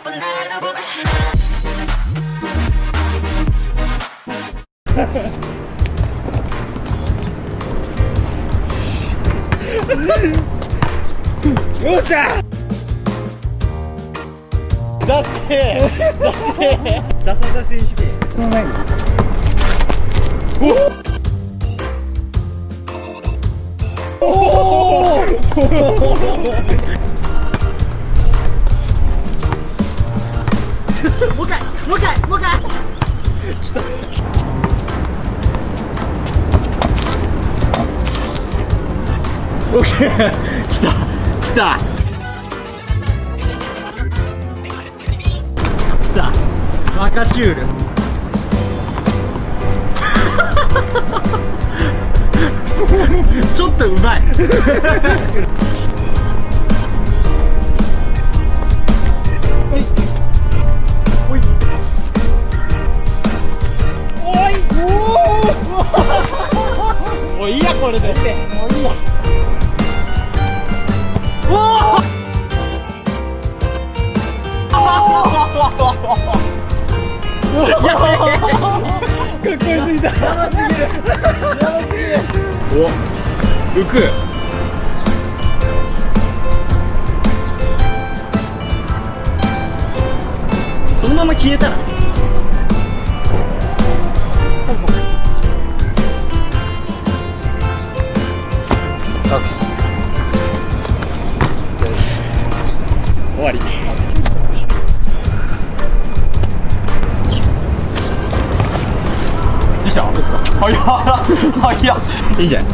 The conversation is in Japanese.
よっしゃだってだせダサダセ選手権こおおおおもう一回。もう一回オッケー来た。来た。来た。バカシュールちょっとうまいこれでもういいやかっこよすぎたやばすぎるやばすぎるお浮くそのまま消えたら終わり。できた早っ。早っ。いいんじゃない？